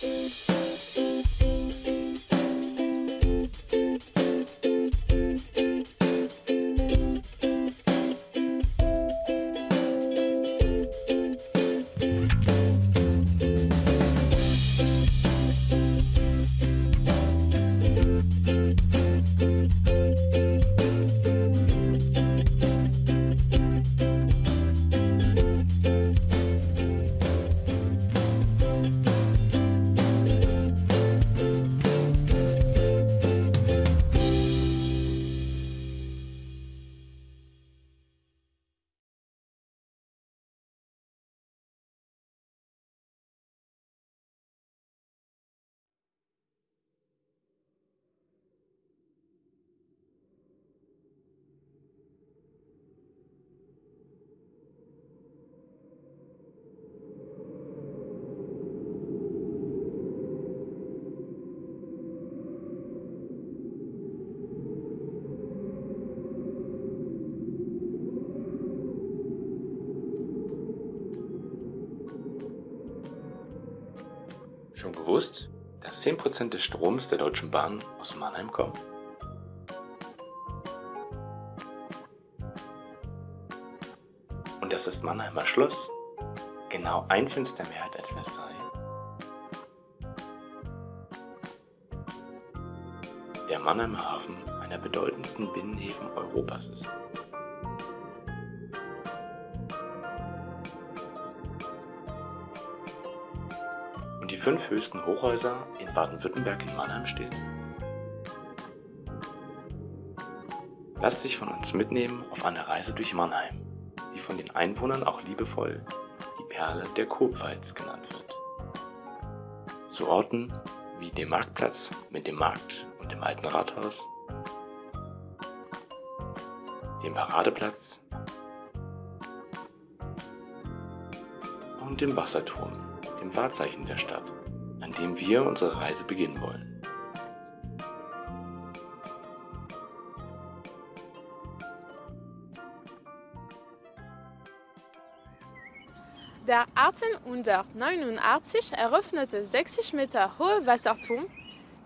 Música gewusst, dass 10% des Stroms der Deutschen Bahn aus Mannheim kommen? Und dass das Mannheimer Schloss genau ein Fenster mehr hat als Versailles? Der Mannheimer Hafen einer bedeutendsten Binnenhäfen Europas ist. Fünf höchsten Hochhäuser in Baden-Württemberg in Mannheim stehen? Lasst sich von uns mitnehmen auf eine Reise durch Mannheim, die von den Einwohnern auch liebevoll die Perle der Kurpfalz genannt wird. Zu Orten wie dem Marktplatz mit dem Markt und dem alten Rathaus, dem Paradeplatz und dem Wasserturm dem Wahrzeichen der Stadt, an dem wir unsere Reise beginnen wollen. Der 1889 eröffnete 60 Meter hohe Wasserturm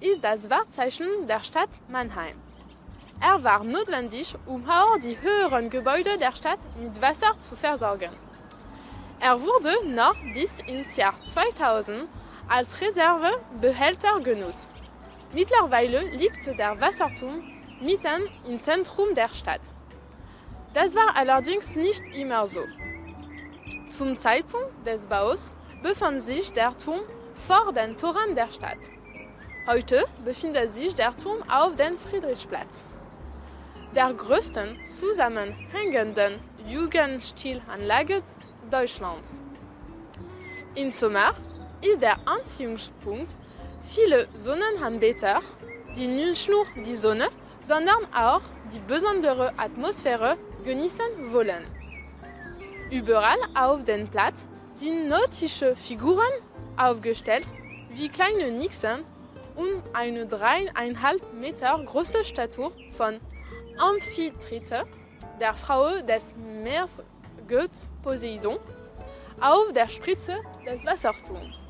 ist das Wahrzeichen der Stadt Mannheim. Er war notwendig, um auch die höheren Gebäude der Stadt mit Wasser zu versorgen. Er wurde noch bis ins Jahr 2000 als Reservebehälter genutzt. Mittlerweile liegt der Wasserturm mitten im Zentrum der Stadt. Das war allerdings nicht immer so. Zum Zeitpunkt des Baus befand sich der Turm vor den Toren der Stadt. Heute befindet sich der Turm auf dem Friedrichsplatz. Der größten zusammenhängenden Jugendstilanlage Deutschlands. Im Sommer ist der Anziehungspunkt viele Sonnenanbeter, die nicht nur die Sonne, sondern auch die besondere Atmosphäre genießen wollen. Überall auf dem Platz sind nautische Figuren aufgestellt, wie kleine Nixen und eine dreieinhalb Meter große Statue von Amphitrite, der Frau des Meeres Götz Poseidon auf der Spitze des Wasserturms.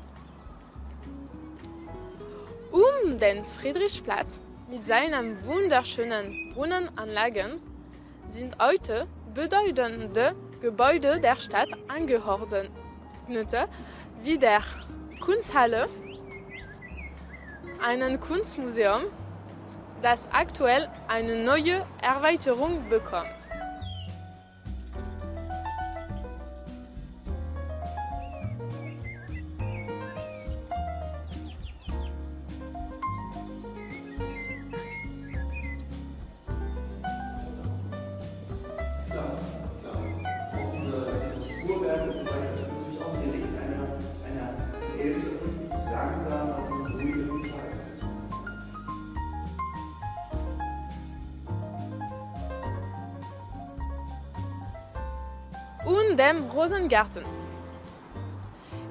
Um den Friedrichsplatz mit seinen wunderschönen Brunnenanlagen sind heute bedeutende Gebäude der Stadt angeordnet, wie der Kunsthalle, ein Kunstmuseum, das aktuell eine neue Erweiterung bekommt. Dem Rosengarten.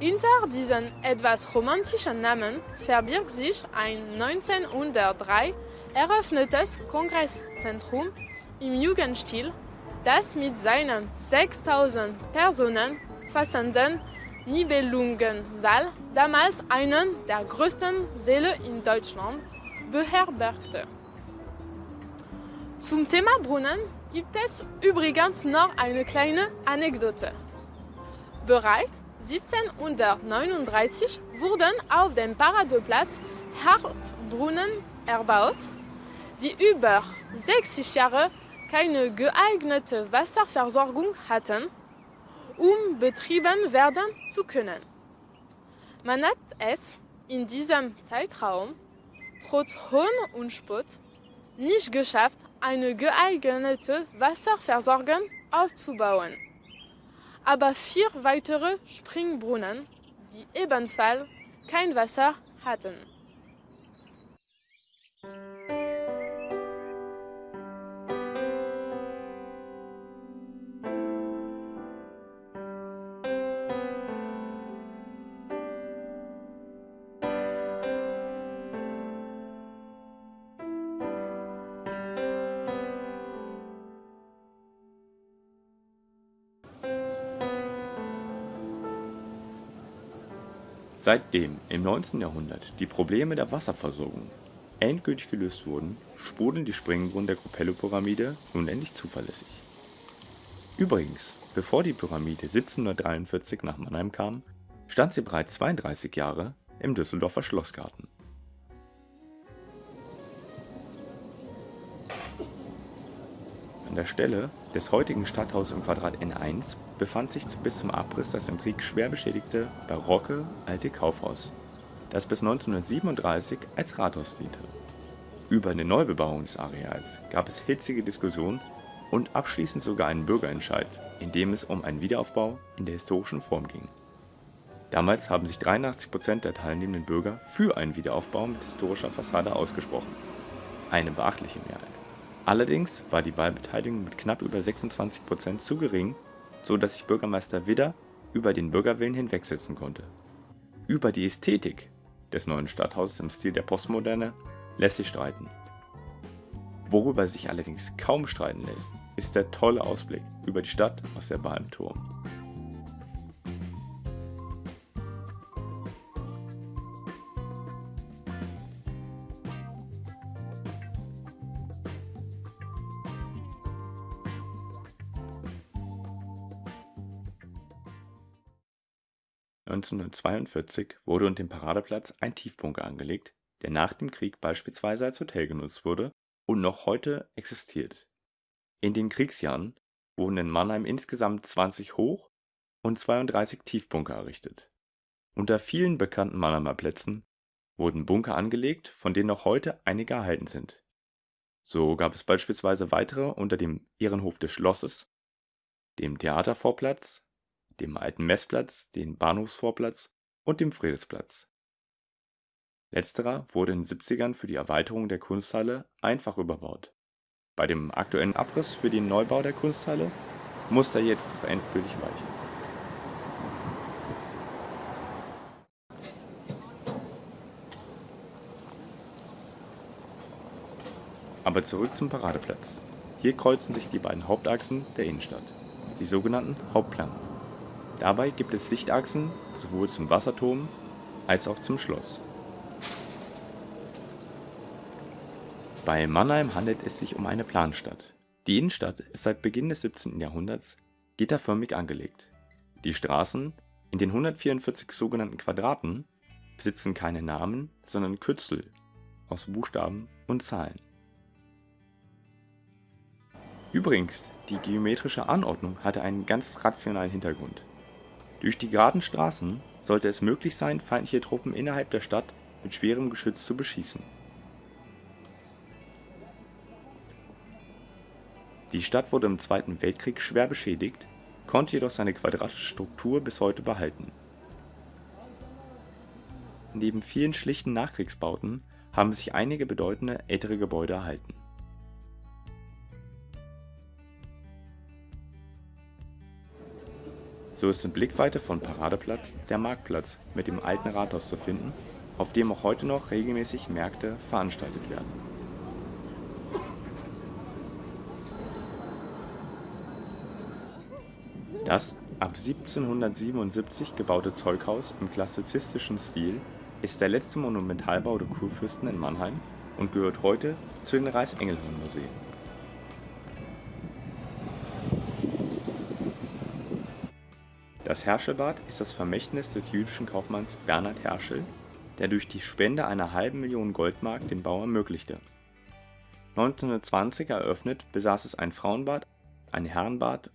Hinter diesem etwas romantischen Namen verbirgt sich ein 1903 eröffnetes Kongresszentrum im Jugendstil, das mit seinen 6000 Personen fassenden Nibelungensaal, damals einen der größten Säle in Deutschland, beherbergte. Zum Thema Brunnen gibt es übrigens noch eine kleine Anekdote. Bereits 1739 wurden auf dem Paradeplatz Hartbrunnen erbaut, die über 60 Jahre keine geeignete Wasserversorgung hatten, um betrieben werden zu können. Man hat es in diesem Zeitraum trotz Hohn und Spott nicht geschafft, eine geeignete Wasserversorgung aufzubauen. Aber vier weitere Springbrunnen, die ebenfalls kein Wasser hatten. Seitdem im 19. Jahrhundert die Probleme der Wasserversorgung endgültig gelöst wurden, sprudeln die Springbrunnen der Copello-Pyramide nun endlich zuverlässig. Übrigens, bevor die Pyramide 1743 nach Mannheim kam, stand sie bereits 32 Jahre im Düsseldorfer Schlossgarten. An der Stelle des heutigen Stadthauses im Quadrat N1 befand sich bis zum Abriss das im Krieg schwer beschädigte barocke alte Kaufhaus, das bis 1937 als Rathaus diente. Über eine Neubebauung des Areals gab es hitzige Diskussionen und abschließend sogar einen Bürgerentscheid, in dem es um einen Wiederaufbau in der historischen Form ging. Damals haben sich 83 Prozent der teilnehmenden Bürger für einen Wiederaufbau mit historischer Fassade ausgesprochen. Eine beachtliche Mehrheit. Allerdings war die Wahlbeteiligung mit knapp über 26 Prozent zu gering, so dass sich Bürgermeister Widder über den Bürgerwillen hinwegsetzen konnte. Über die Ästhetik des neuen Stadthauses im Stil der Postmoderne lässt sich streiten. Worüber sich allerdings kaum streiten lässt, ist der tolle Ausblick über die Stadt aus der Bar 1942 wurde unter dem Paradeplatz ein Tiefbunker angelegt, der nach dem Krieg beispielsweise als Hotel genutzt wurde und noch heute existiert. In den Kriegsjahren wurden in Mannheim insgesamt 20 Hoch und 32 Tiefbunker errichtet. Unter vielen bekannten Mannheimer Plätzen wurden Bunker angelegt, von denen noch heute einige erhalten sind. So gab es beispielsweise weitere unter dem Ehrenhof des Schlosses, dem Theatervorplatz dem Alten Messplatz, dem Bahnhofsvorplatz und dem Friedrichsplatz. Letzterer wurde in den 70ern für die Erweiterung der Kunsthalle einfach überbaut. Bei dem aktuellen Abriss für den Neubau der Kunsthalle muss er jetzt endgültig weichen. Aber zurück zum Paradeplatz. Hier kreuzen sich die beiden Hauptachsen der Innenstadt, die sogenannten Hauptplanken. Dabei gibt es Sichtachsen sowohl zum Wasserturm als auch zum Schloss. Bei Mannheim handelt es sich um eine Planstadt. Die Innenstadt ist seit Beginn des 17. Jahrhunderts gitterförmig angelegt. Die Straßen in den 144 sogenannten Quadraten besitzen keine Namen, sondern Kürzel aus Buchstaben und Zahlen. Übrigens, die geometrische Anordnung hatte einen ganz rationalen Hintergrund. Durch die geraden Straßen sollte es möglich sein, feindliche Truppen innerhalb der Stadt mit schwerem Geschütz zu beschießen. Die Stadt wurde im Zweiten Weltkrieg schwer beschädigt, konnte jedoch seine quadratische Struktur bis heute behalten. Neben vielen schlichten Nachkriegsbauten haben sich einige bedeutende ältere Gebäude erhalten So ist in Blickweite von Paradeplatz der Marktplatz mit dem alten Rathaus zu finden, auf dem auch heute noch regelmäßig Märkte veranstaltet werden. Das ab 1777 gebaute Zeughaus im klassizistischen Stil ist der letzte Monumentalbau der Kurfürsten in Mannheim und gehört heute zu den Reichsengelhorn-Museen. Das Herschelbad ist das Vermächtnis des jüdischen Kaufmanns Bernhard Herschel, der durch die Spende einer halben Million Goldmark den Bau ermöglichte. 1920 eröffnet, besaß es ein Frauenbad, ein Herrenbad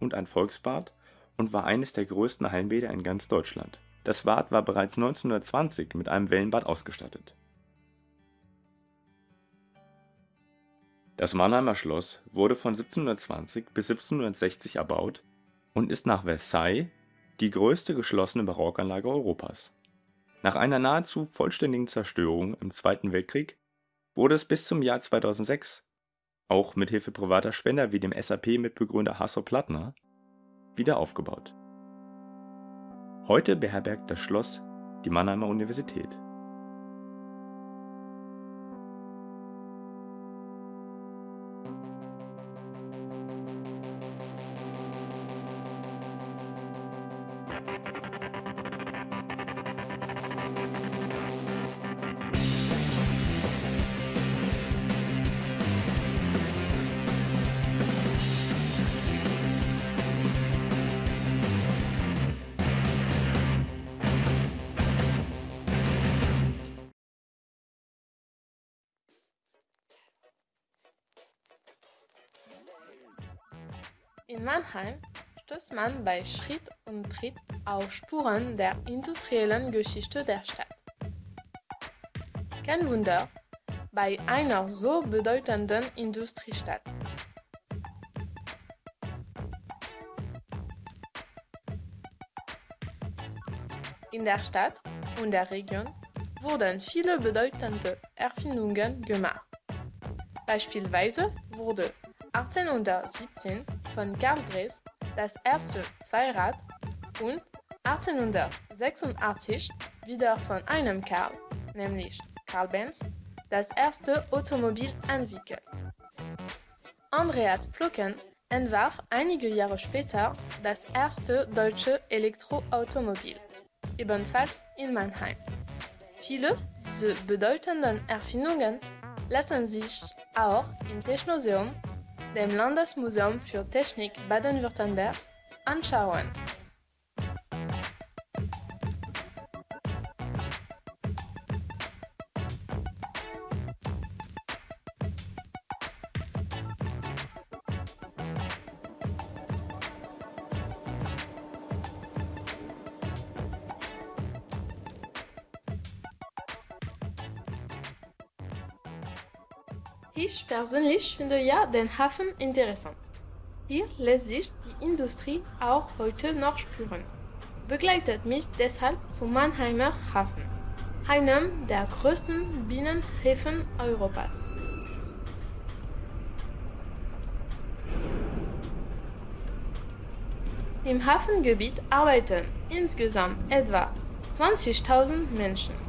und ein Volksbad und war eines der größten Hallenbäder in ganz Deutschland. Das Bad war bereits 1920 mit einem Wellenbad ausgestattet. Das Mannheimer Schloss wurde von 1720 bis 1760 erbaut und ist nach Versailles die größte geschlossene Barockanlage Europas. Nach einer nahezu vollständigen Zerstörung im Zweiten Weltkrieg wurde es bis zum Jahr 2006, auch mit Hilfe privater Spender wie dem SAP-Mitbegründer Hasso Plattner, wieder aufgebaut. Heute beherbergt das Schloss die Mannheimer Universität In Mannheim stößt man bei Schritt und Tritt auf Spuren der industriellen Geschichte der Stadt. Kein Wunder bei einer so bedeutenden Industriestadt. In der Stadt und der Region wurden viele bedeutende Erfindungen gemacht. Beispielsweise wurde 1817 von Karl Dres das erste Zweirad und 1886 wieder von einem Karl, nämlich Karl Benz, das erste Automobil entwickelt. Andreas Plocken entwarf einige Jahre später das erste deutsche Elektroautomobil, ebenfalls in Mannheim. Viele dieser bedeutenden Erfindungen lassen sich auch im Technoseum dem Landesmuseum für Technik Baden-Württemberg anschauen. Ich persönlich finde ja den Hafen interessant. Hier lässt sich die Industrie auch heute noch spüren. Begleitet mich deshalb zum Mannheimer Hafen, einem der größten Binnenhäfen Europas. Im Hafengebiet arbeiten insgesamt etwa 20.000 Menschen.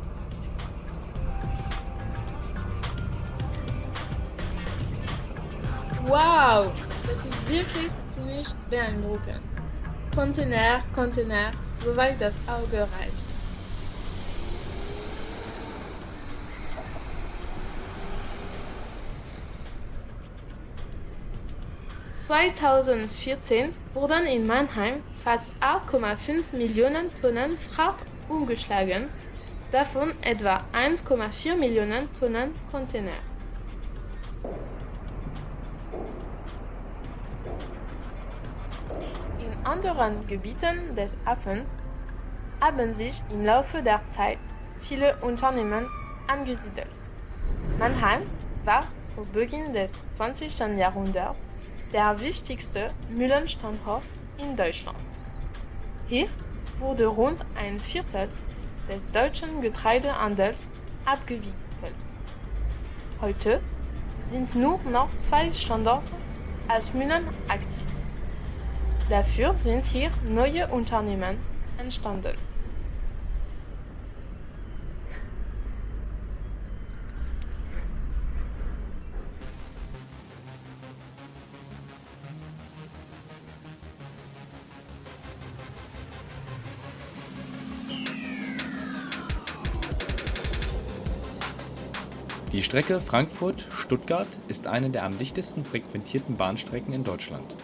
Wow, das ist wirklich ziemlich beeindruckend. Container, Container, soweit das Auge reicht. ...2014 wurden in Mannheim fast 8,5 Millionen Tonnen Fracht umgeschlagen, davon etwa 1,4 Millionen Tonnen Container. Anderen Gebieten des Hafens haben sich im Laufe der Zeit viele Unternehmen angesiedelt. Mannheim war zu Beginn des 20. Jahrhunderts der wichtigste Mühlenstandort in Deutschland. Hier wurde rund ein Viertel des deutschen Getreidehandels abgewickelt. Heute sind nur noch zwei Standorte als Mühlen aktiv. Dafür sind hier neue Unternehmen entstanden. Die Strecke Frankfurt-Stuttgart ist eine der am dichtesten frequentierten Bahnstrecken in Deutschland.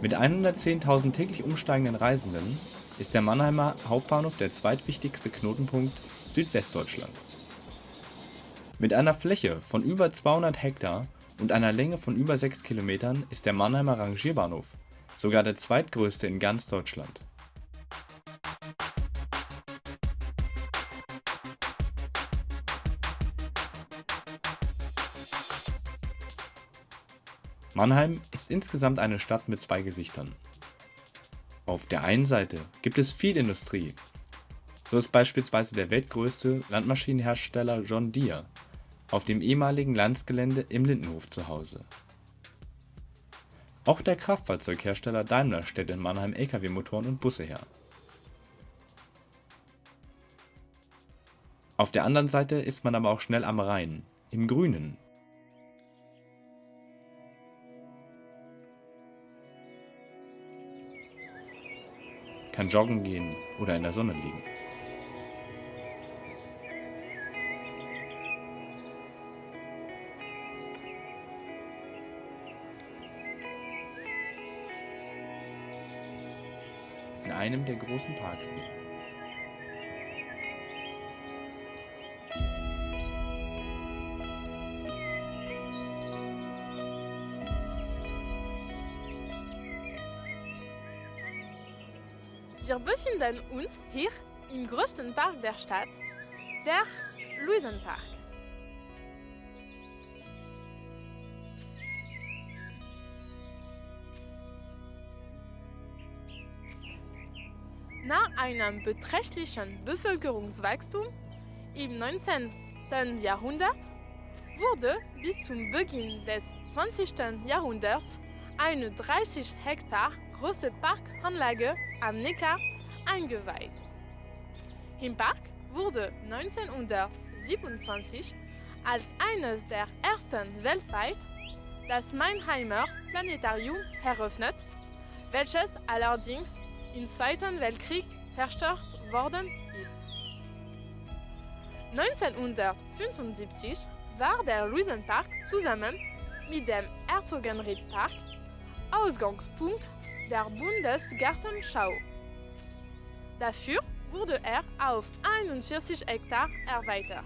Mit 110.000 täglich umsteigenden Reisenden ist der Mannheimer Hauptbahnhof der zweitwichtigste Knotenpunkt Südwestdeutschlands. Mit einer Fläche von über 200 Hektar und einer Länge von über 6 Kilometern ist der Mannheimer Rangierbahnhof sogar der zweitgrößte in ganz Deutschland. Mannheim ist insgesamt eine Stadt mit zwei Gesichtern. Auf der einen Seite gibt es viel Industrie. So ist beispielsweise der weltgrößte Landmaschinenhersteller John Deere auf dem ehemaligen Landsgelände im Lindenhof zu Hause. Auch der Kraftfahrzeughersteller Daimler stellt in Mannheim Lkw-Motoren und Busse her. Auf der anderen Seite ist man aber auch schnell am Rhein, im Grünen kann joggen gehen oder in der Sonne liegen. In einem der großen Parks gehen. Wir befinden uns hier im größten Park der Stadt, der Luisenpark. Nach einem beträchtlichen Bevölkerungswachstum im 19. Jahrhundert wurde bis zum Beginn des 20. Jahrhunderts eine 30 Hektar große Parkanlage am Neckar eingeweiht. Im Park wurde 1927 als eines der ersten weltweit das Mannheimer Planetarium eröffnet, welches allerdings im Zweiten Weltkrieg zerstört worden ist. 1975 war der Luisenpark zusammen mit dem Herzogenried-Park Ausgangspunkt der Bundesgartenschau. Dafür wurde er auf 41 Hektar erweitert.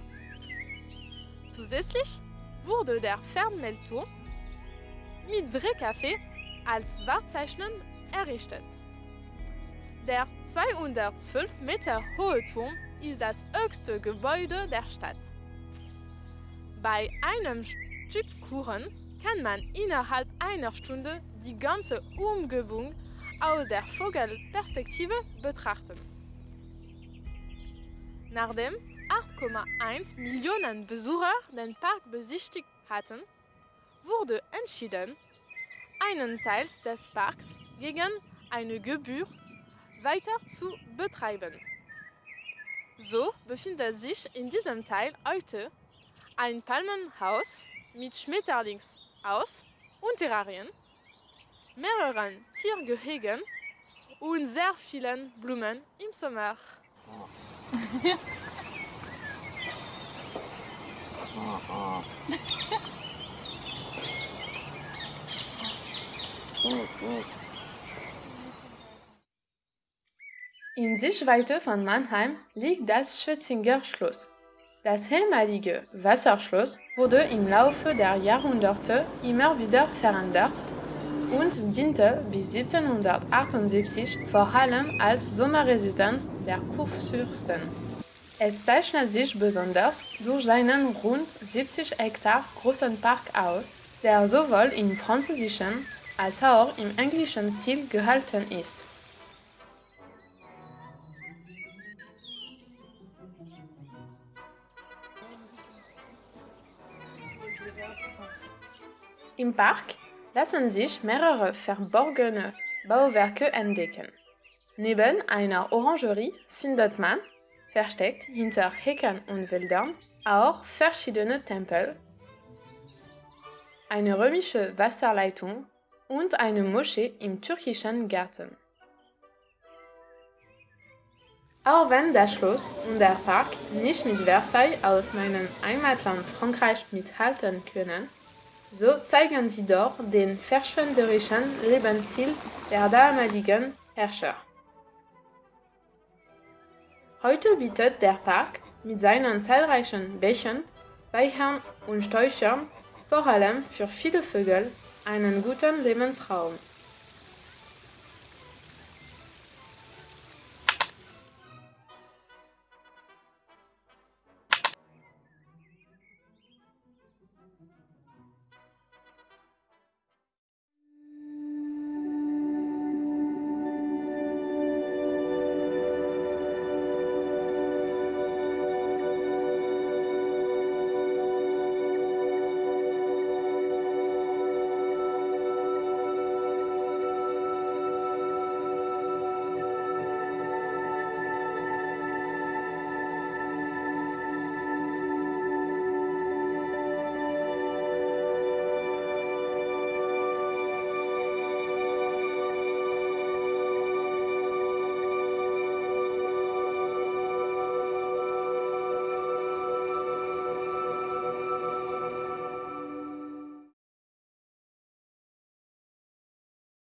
Zusätzlich wurde der Fernmeldturm mit Drehkaffee als Wahrzeichen errichtet. Der 212 Meter hohe Turm ist das höchste Gebäude der Stadt. Bei einem Stück Kuchen kann man innerhalb einer Stunde die ganze Umgebung aus der Vogelperspektive betrachten. Nachdem 8,1 Millionen Besucher den Park besichtigt hatten, wurde entschieden, einen Teil des Parks gegen eine Gebühr weiter zu betreiben. So befindet sich in diesem Teil heute ein Palmenhaus mit Schmetterlingshaus und Terrarien mehreren Tiergehegen und sehr vielen Blumen im Sommer. In Sichtweite von Mannheim liegt das Schwetzinger Schloss. Das ehemalige Wasserschloss wurde im Laufe der Jahrhunderte immer wieder verändert und diente bis 1778 vor allem als Sommerresidenz der Kurfürsten. Es zeichnet sich besonders durch seinen rund 70 Hektar großen Park aus, der sowohl im französischen als auch im englischen Stil gehalten ist. Im Park lassen sich mehrere verborgene Bauwerke entdecken. Neben einer Orangerie findet man, versteckt hinter Hecken und Wäldern, auch verschiedene Tempel, eine römische Wasserleitung und eine Moschee im türkischen Garten. Auch wenn das Schloss und der Park nicht mit Versailles aus meinem Heimatland Frankreich mithalten können, so zeigen sie doch den verschwenderischen Lebensstil der damaligen Herrscher. Heute bietet der Park mit seinen zahlreichen Bächen, Weihern und Sträuchern vor allem für viele Vögel einen guten Lebensraum.